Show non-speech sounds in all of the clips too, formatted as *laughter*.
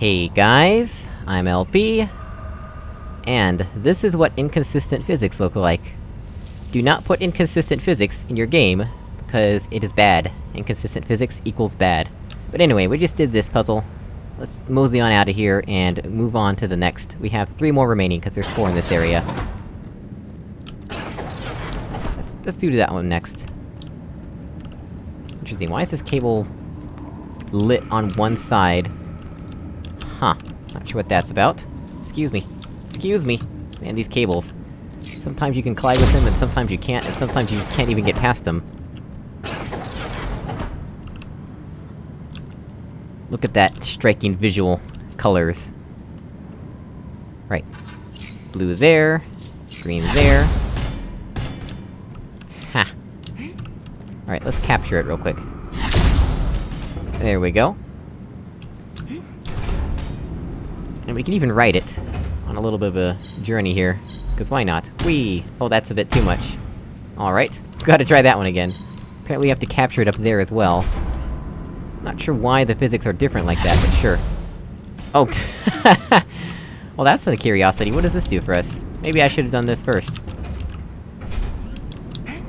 Hey guys, I'm LP, and this is what inconsistent physics look like. Do not put inconsistent physics in your game, because it is bad. Inconsistent physics equals bad. But anyway, we just did this puzzle. Let's mosey on out of here, and move on to the next. We have three more remaining, because there's four in this area. Let's, let's do that one next. Interesting, why is this cable... lit on one side? Huh. Not sure what that's about. Excuse me. Excuse me! Man, these cables. Sometimes you can collide with them, and sometimes you can't, and sometimes you just can't even get past them. Look at that striking visual colors. Right. Blue there, green there. Ha! Alright, let's capture it real quick. There we go. And we can even write it, on a little bit of a journey here. Cause why not? Whee! Oh, that's a bit too much. Alright, gotta try that one again. Apparently we have to capture it up there as well. Not sure why the physics are different like that, but sure. Oh! *laughs* well that's a curiosity, what does this do for us? Maybe I should've done this first.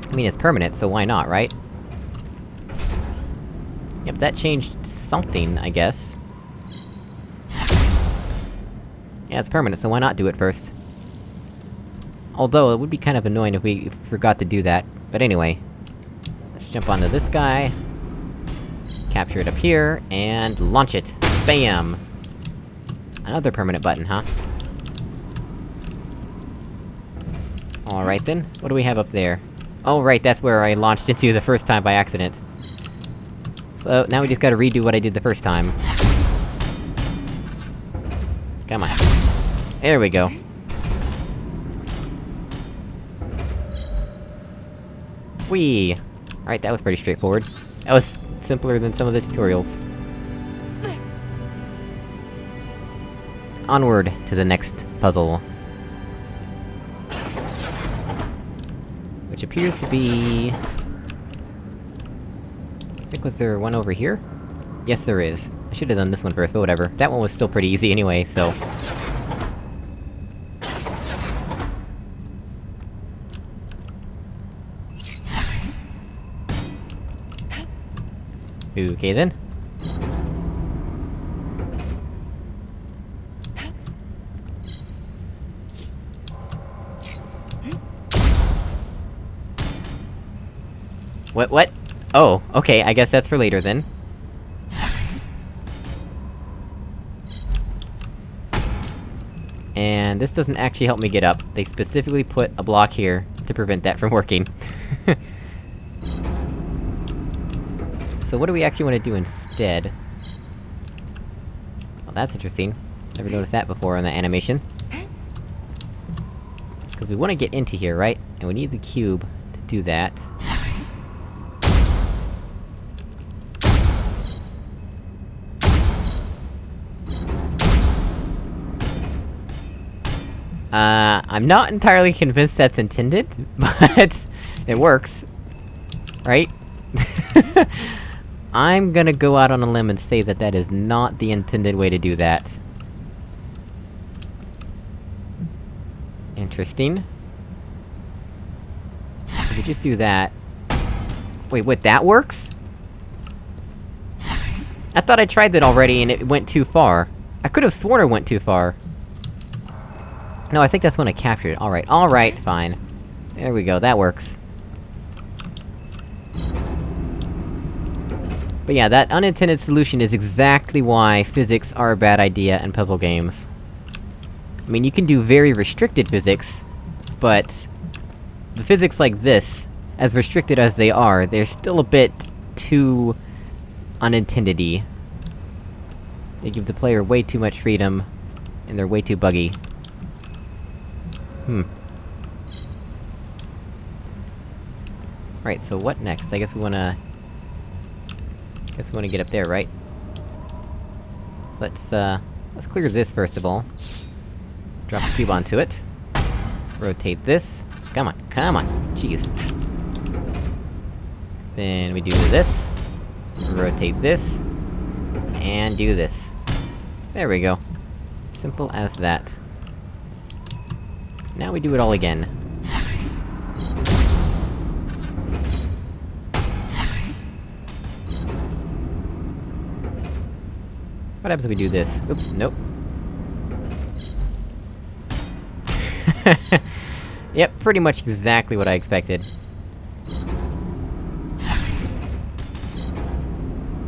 I mean, it's permanent, so why not, right? Yep, that changed something, I guess. Yeah, it's permanent, so why not do it first? Although, it would be kind of annoying if we forgot to do that. But anyway. Let's jump onto this guy. Capture it up here, and launch it! Bam! Another permanent button, huh? Alright then, what do we have up there? Oh right, that's where I launched into the first time by accident. So, now we just gotta redo what I did the first time. Come on. There we go. Whee! Alright, that was pretty straightforward. That was simpler than some of the tutorials. Onward to the next puzzle. Which appears to be... I think was there one over here? Yes, there is. I should've done this one first, but whatever. That one was still pretty easy anyway, so... Okay then. What- what? Oh, okay, I guess that's for later then. And this doesn't actually help me get up. They specifically put a block here to prevent that from working. So what do we actually want to do instead? Well, that's interesting. Never noticed that before on the animation. Because we want to get into here, right? And we need the cube to do that. Uh, I'm not entirely convinced that's intended, *laughs* but... it works. Right? *laughs* I'm gonna go out on a limb and say that that is not the intended way to do that. Interesting. If we just do that... Wait, what, that works? I thought I tried that already and it went too far. I could've sworn it went too far. No, I think that's when I captured it. Alright, alright, fine. There we go, that works. But yeah, that unintended solution is exactly why physics are a bad idea in puzzle games. I mean, you can do very restricted physics, but... The physics like this, as restricted as they are, they're still a bit... too... unintended-y. They give the player way too much freedom, and they're way too buggy. Hmm. Right, so what next? I guess we wanna... Guess we wanna get up there, right? So let's, uh... Let's clear this first of all. Drop the cube onto it. Rotate this. Come on, come on! Jeez. Then we do this. Rotate this. And do this. There we go. Simple as that. Now we do it all again. What happens if we do this? Oops, nope. *laughs* yep, pretty much exactly what I expected.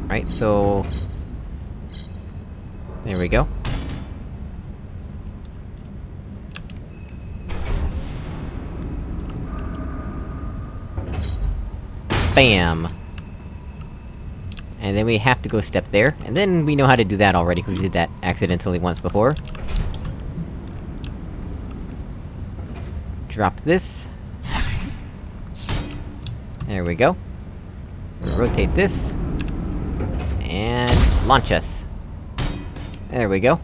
Right, so... There we go. Bam! And then we have to go step there, and then we know how to do that already, because we did that accidentally once before. Drop this. There we go. Rotate this. And... launch us. There we go.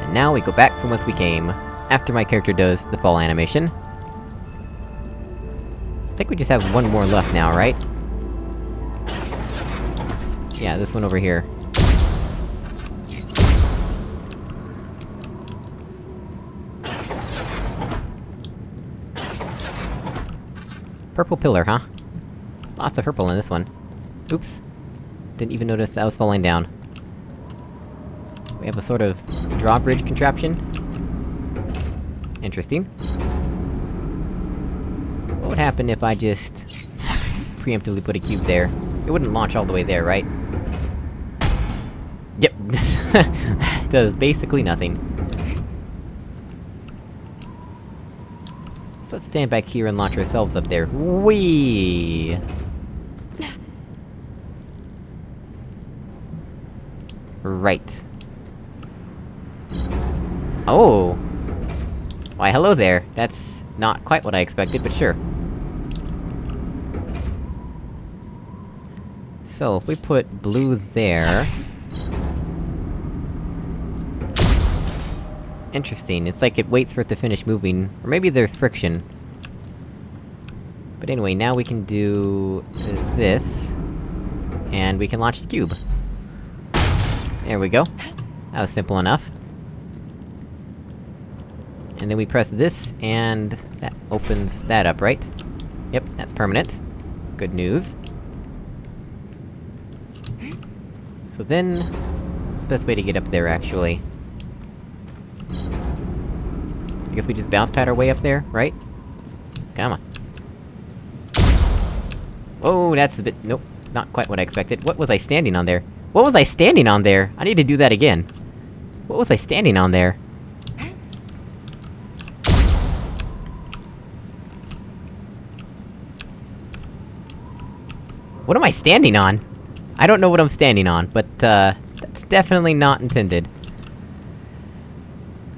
And now we go back from whence we came, after my character does the fall animation. I think we just have one more left now, right? Yeah, this one over here. Purple pillar, huh? Lots of purple in this one. Oops. Didn't even notice I was falling down. We have a sort of... drawbridge contraption? Interesting. Happen if I just... preemptively put a cube there? It wouldn't launch all the way there, right? Yep. *laughs* Does basically nothing. So let's stand back here and launch ourselves up there. Whee! Right. Oh! Why hello there, that's not quite what I expected, but sure. So, if we put blue there... Interesting, it's like it waits for it to finish moving, or maybe there's friction. But anyway, now we can do... This... And we can launch the cube. There we go. That was simple enough. And then we press this, and... that opens that up, right? Yep, that's permanent. Good news. So then... What's the best way to get up there, actually? I guess we just bounce pad our way up there, right? Come on. Oh, that's a bit- nope. Not quite what I expected. What was I standing on there? What was I standing on there? I need to do that again. What was I standing on there? What am I standing on? I don't know what I'm standing on, but, uh... That's definitely not intended.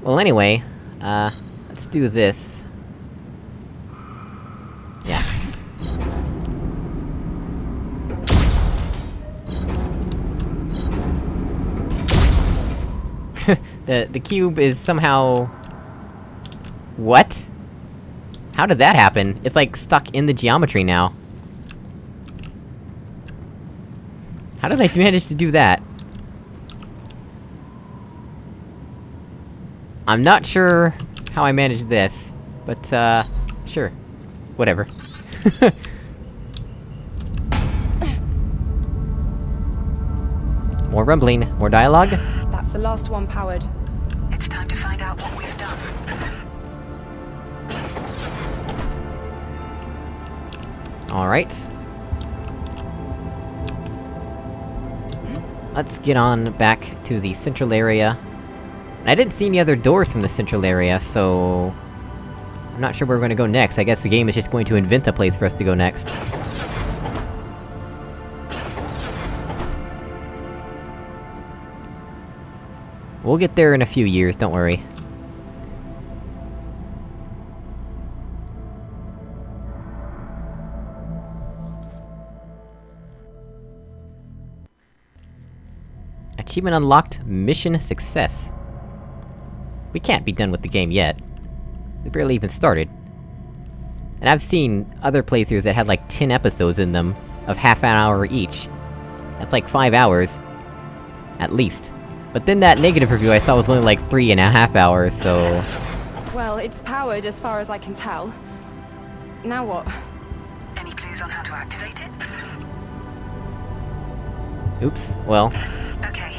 Well, anyway, uh... Let's do this. Yeah. *laughs* the- the cube is somehow... What? How did that happen? It's like stuck in the geometry now. How did I manage to do that? I'm not sure how I managed this, but, uh, sure. Whatever. *laughs* more rumbling, more dialogue. That's the last one powered. It's time to find out what we've done. Alright. Let's get on back to the central area. I didn't see any other doors from the central area, so... I'm not sure where we're gonna go next, I guess the game is just going to invent a place for us to go next. We'll get there in a few years, don't worry. Achievement unlocked, mission success. We can't be done with the game yet. We barely even started. And I've seen other playthroughs that had like 10 episodes in them, of half an hour each. That's like five hours. At least. But then that negative review I saw was only like three and a half hours, so... Well, it's powered as far as I can tell. Now what? Any clues on how to activate it? Oops, well... Okay,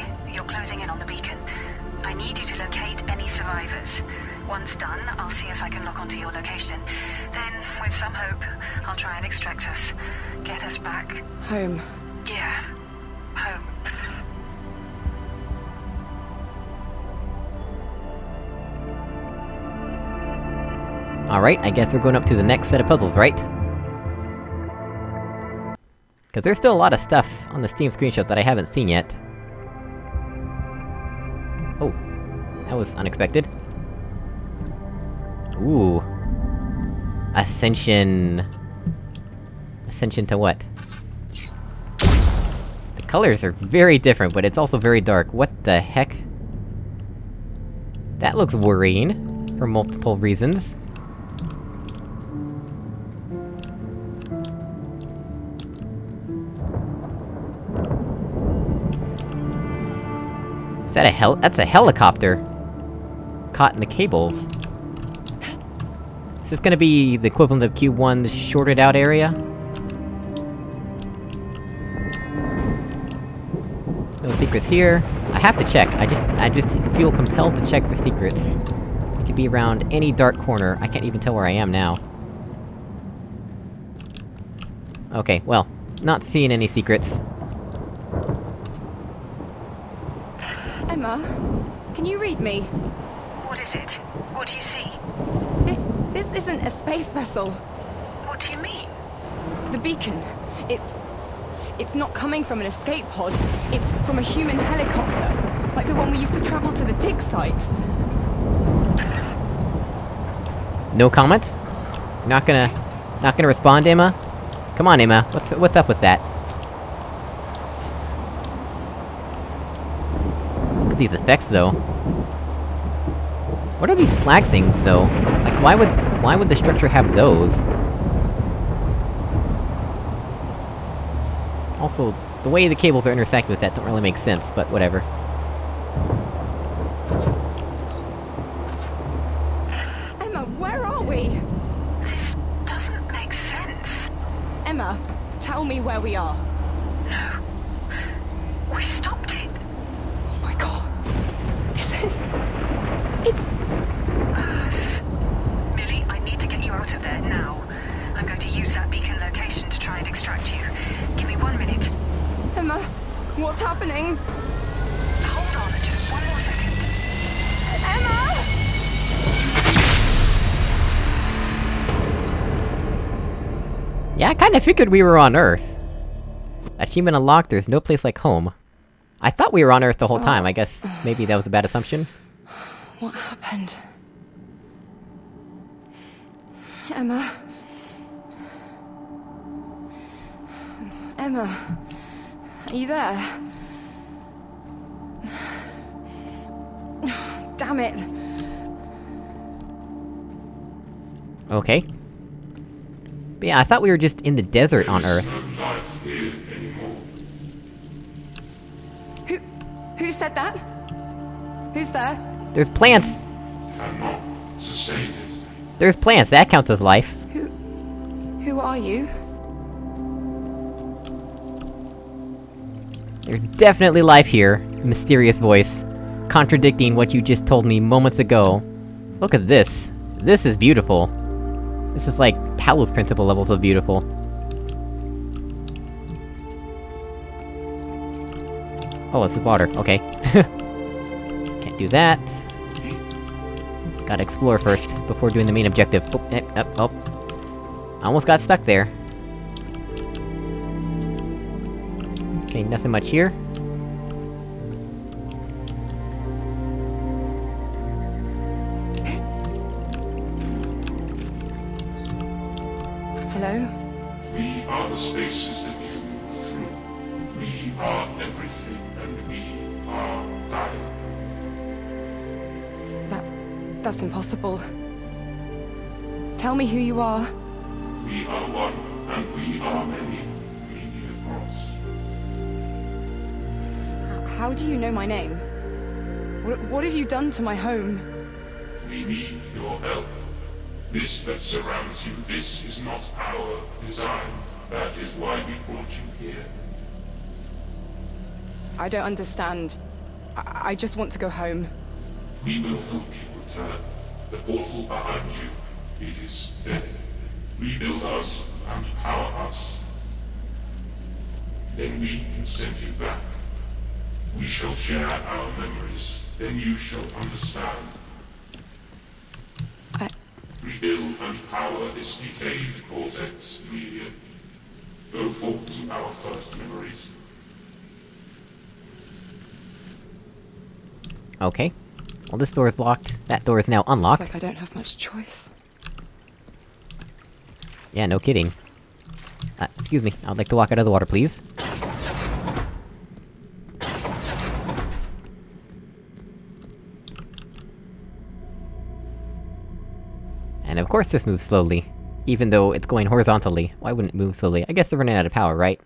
survivors. Once done, I'll see if I can lock onto your location. Then, with some hope, I'll try and extract us. Get us back. Home. Yeah. Home. Alright, I guess we're going up to the next set of puzzles, right? Cause there's still a lot of stuff on the Steam screenshots that I haven't seen yet. Was unexpected. Ooh. Ascension... Ascension to what? The colors are very different, but it's also very dark. What the heck? That looks worrying, for multiple reasons. Is that a hel- that's a helicopter! Caught in the cables. Is this gonna be the equivalent of Q1's shorted out area? No secrets here. I have to check, I just- I just feel compelled to check for secrets. It could be around any dark corner, I can't even tell where I am now. Okay, well, not seeing any secrets. Emma, can you read me? What is it? What do you see? This this isn't a space vessel. What do you mean? The beacon. It's it's not coming from an escape pod. It's from a human helicopter, like the one we used to travel to the dig site. No comment? Not gonna... not gonna respond, Emma? Come on, Emma, what's- what's up with that? Look at these effects, though. What are these flag things, though? Like, why would- why would the structure have those? Also, the way the cables are intersecting with that don't really make sense, but whatever. Yeah, I kinda figured we were on Earth. Achievement unlocked, there's no place like home. I thought we were on Earth the whole time, I guess maybe that was a bad assumption. What happened? Emma. Emma. Are you there? Damn it. Okay. But yeah, I thought we were just in the desert on Earth. Who who said that? Who's there? There's plants! cannot sustain it. There's plants, that counts as life. Who who are you? There's definitely life here. Mysterious voice. Contradicting what you just told me moments ago. Look at this. This is beautiful. This is like Talos Principle levels of beautiful. Oh, this is water, okay. *laughs* Can't do that. Gotta explore first, before doing the main objective. Oh, eh, eh, oh. Almost got stuck there. Okay, nothing much here. Me who you are. We are one, and we are many. We need a cross. How do you know my name? What, what have you done to my home? We need your help. This that surrounds you, this is not our design. That is why we brought you here. I don't understand. I, I just want to go home. We will help you return. The portal behind you, it is dead. Eh, rebuild us and power us. Then we can send you back. We shall share our memories. Then you shall understand. I... Rebuild and power this decayed cortex, Amelia. Go forth to our first memories. Okay. Well, this door is locked. That door is now It's unlocked. like I don't have much choice. Yeah, no kidding. Uh, excuse me, I'd like to walk out of the water, please. And of course this moves slowly. Even though it's going horizontally. Why wouldn't it move slowly? I guess they're running out of power, right?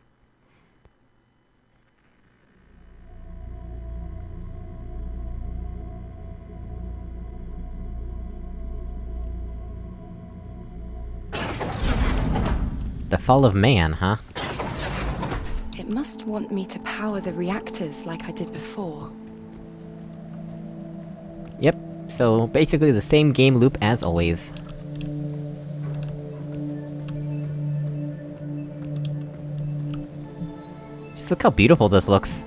Fall of man, huh? It must want me to power the reactors like I did before. Yep, so basically the same game loop as always. Just look how beautiful this looks.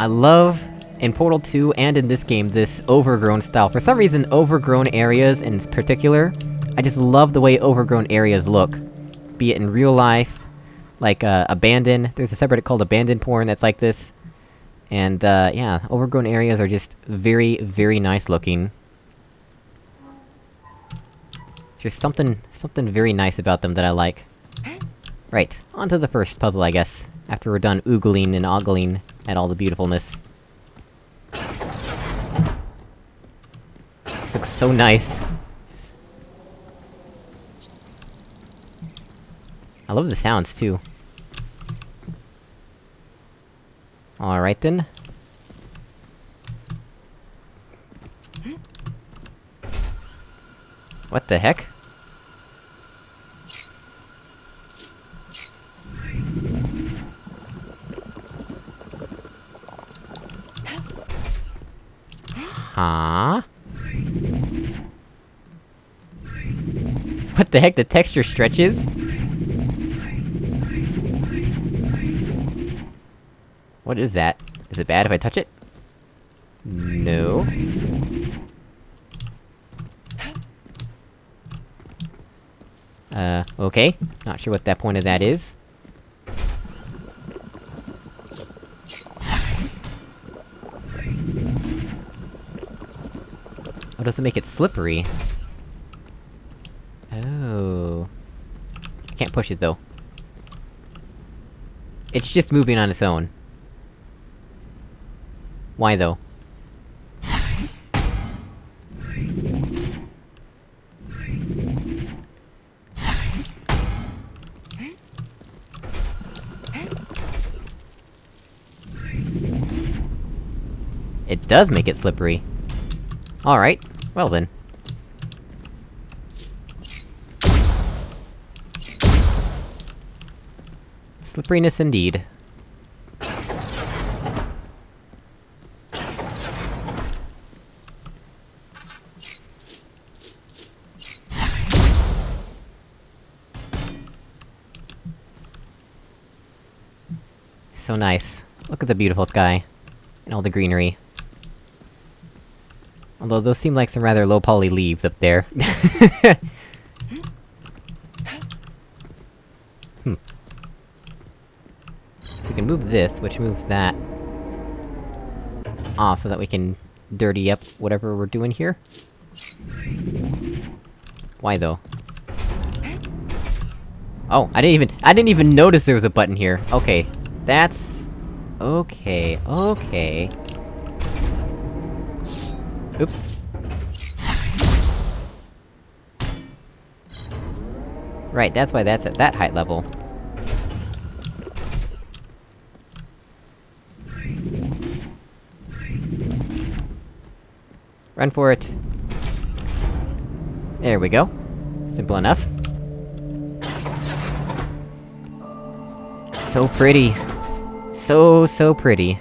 I love, in Portal 2 and in this game, this overgrown style. For some reason, overgrown areas in particular, I just love the way overgrown areas look. Be it in real life, like, uh, Abandon, there's a subreddit called Abandon Porn that's like this. And, uh, yeah, overgrown areas are just very, very nice looking. There's something- something very nice about them that I like. Right, on to the first puzzle, I guess. After we're done oogling and ogling at all the beautifulness. This looks so nice. I love the sounds, too. Alright then. What the heck? Huh? What the heck, the texture stretches? What is that? Is it bad if I touch it? No. Uh, okay. Not sure what that point of that is. Oh, does it make it slippery? Oh... I can't push it, though. It's just moving on its own. Why, though? It does make it slippery. Alright, well then. Slipperiness indeed. So nice. Look at the beautiful sky. And all the greenery. Although those seem like some rather low-poly leaves up there. *laughs* hmm. Can move this, which moves that. Ah, so that we can dirty up whatever we're doing here? Why though? Oh, I didn't even- I didn't even notice there was a button here. Okay. That's... Okay, okay. Oops. Right, that's why that's at that height level. Run for it. There we go. Simple enough. So pretty. So, so pretty.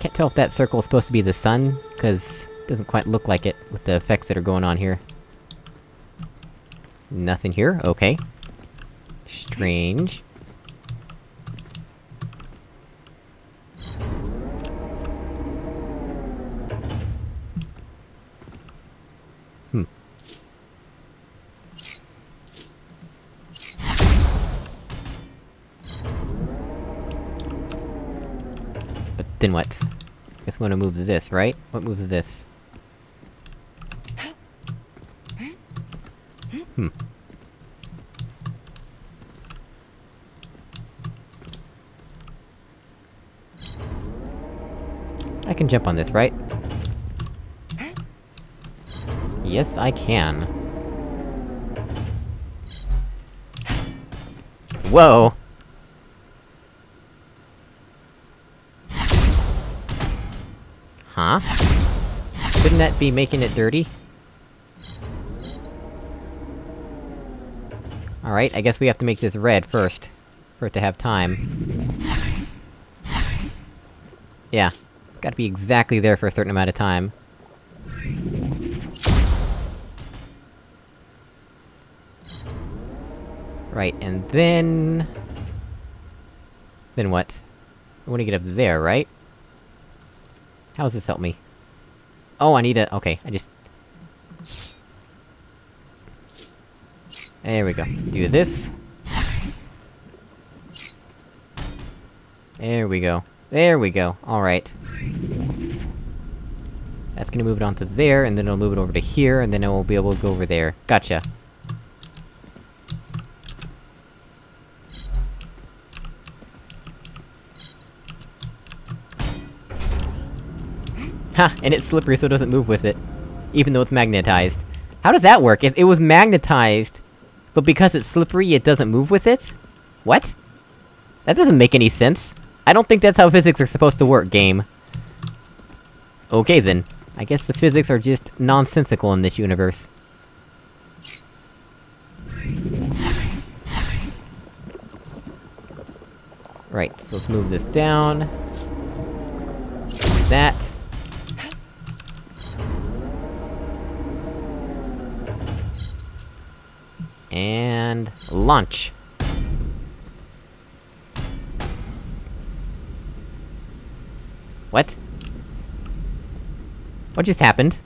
Can't tell if that circle is supposed to be the sun, cause it doesn't quite look like it, with the effects that are going on here. Nothing here, okay. Strange. Then what? Guess I'm gonna move this, right? What moves this? Hmm. I can jump on this, right? Yes, I can. Whoa! Huh? Shouldn't that be making it dirty? Alright, I guess we have to make this red first. For it to have time. Yeah. It's gotta be exactly there for a certain amount of time. Right, and then... Then what? I wanna get up there, right? How does this help me? Oh, I need a- okay, I just... There we go. Do this. There we go. There we go, alright. That's gonna move it onto there, and then it'll move it over to here, and then it will be able to go over there. Gotcha. Ha! And it's slippery so it doesn't move with it. Even though it's magnetized. How does that work? If it was magnetized, but because it's slippery, it doesn't move with it? What? That doesn't make any sense. I don't think that's how physics are supposed to work, game. Okay then. I guess the physics are just nonsensical in this universe. Right, so let's move this down. Like that. And... launch! What? What just happened?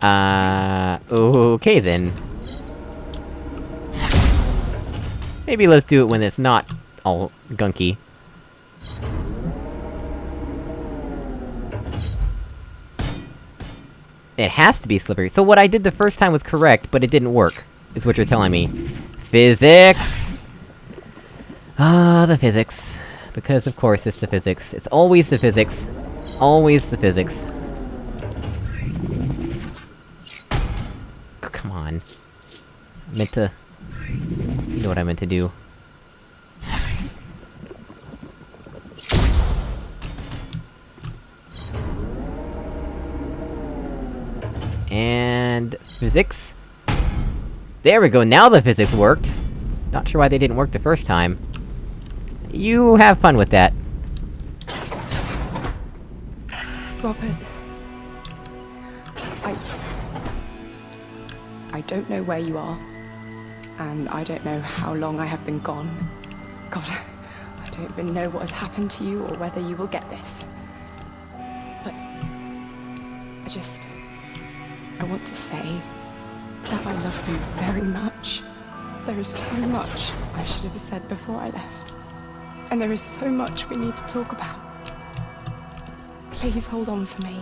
Uh... Okay then. Maybe let's do it when it's not all gunky. It has to be slippery. So what I did the first time was correct, but it didn't work, is what you're telling me. Physics! Ah, the physics. Because of course it's the physics. It's always the physics. Always the physics. Come on. I meant to... You know what I meant to do. And... physics? There we go, now the physics worked! Not sure why they didn't work the first time. You have fun with that. Robert. I... I don't know where you are. And I don't know how long I have been gone. God, I don't even know what has happened to you or whether you will get this. But... I just... I want to say that I love you very much. There is so much I should have said before I left. And there is so much we need to talk about. Please hold on for me.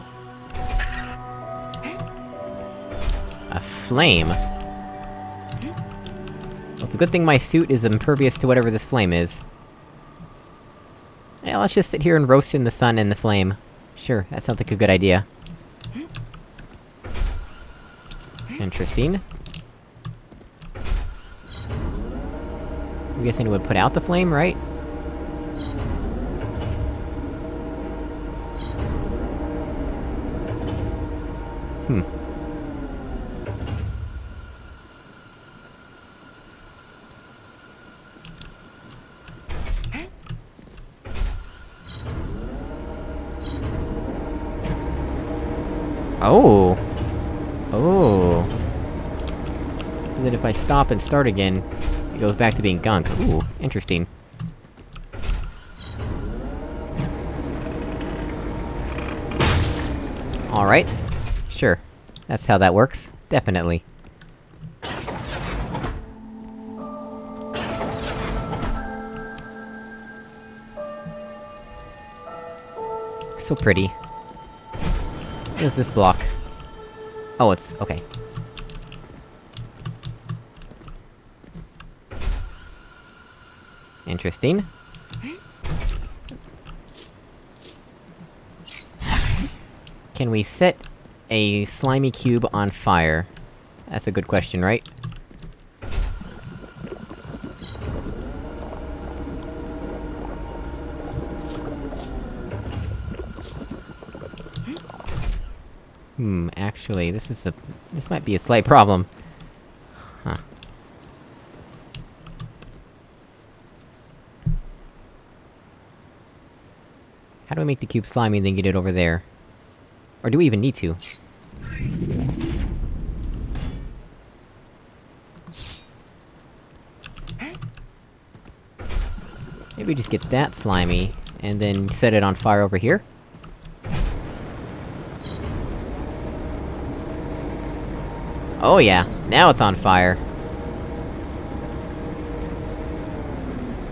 A flame? Well, it's a good thing my suit is impervious to whatever this flame is. Yeah, let's just sit here and roast in the sun and the flame. Sure, that sounds like a good idea. Interesting. I'm guessing it would put out the flame, right? Hmm. Oh! Oh. And then if I stop and start again, it goes back to being gunk. Ooh, interesting. Alright. Sure. That's how that works. Definitely. So pretty. What is this block? Oh, it's... okay. Interesting. Can we set a slimy cube on fire? That's a good question, right? Hmm, actually, this is a- this might be a slight problem. Huh. How do I make the cube slimy and then get it over there? Or do we even need to? Maybe just get that slimy, and then set it on fire over here? Oh yeah, now it's on fire!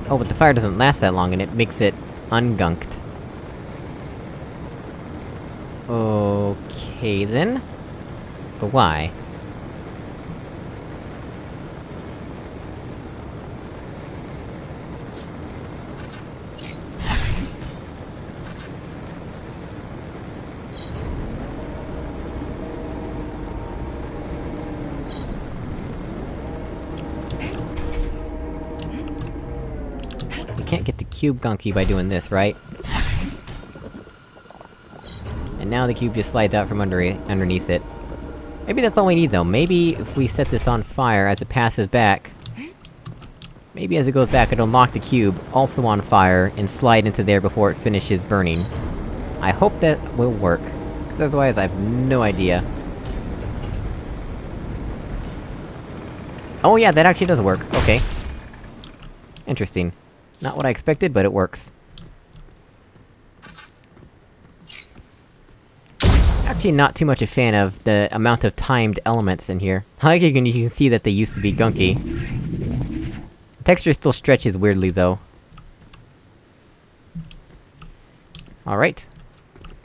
Oh, but the fire doesn't last that long, and it makes it ungunked. Okay then. But why? You can't get the cube gunky by doing this, right? Now the cube just slides out from under it, underneath it. Maybe that's all we need though, maybe if we set this on fire as it passes back... Maybe as it goes back it'll knock the cube, also on fire, and slide into there before it finishes burning. I hope that will work, because otherwise I have no idea. Oh yeah, that actually does work, okay. Interesting. Not what I expected, but it works. I'm actually not too much a fan of the amount of timed elements in here. I like you can, you can see that they used to be gunky. The texture still stretches weirdly, though. Alright.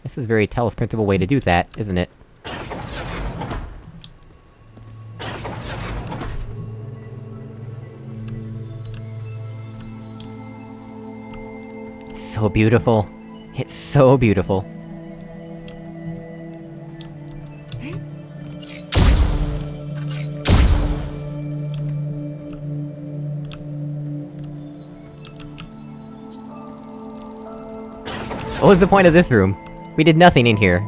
This is very Talos Principle way to do that, isn't it? So beautiful. It's so beautiful. What was the point of this room? We did nothing in here.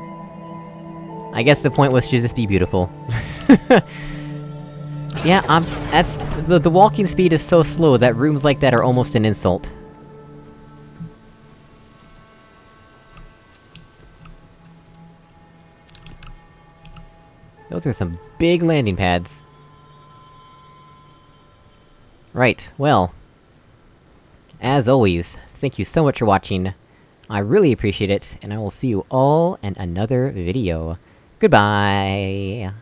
I guess the point was to just be beautiful. *laughs* yeah, um, that's- the- the walking speed is so slow that rooms like that are almost an insult. Those are some big landing pads. Right, well... As always, thank you so much for watching. I really appreciate it, and I will see you all in another video. Goodbye!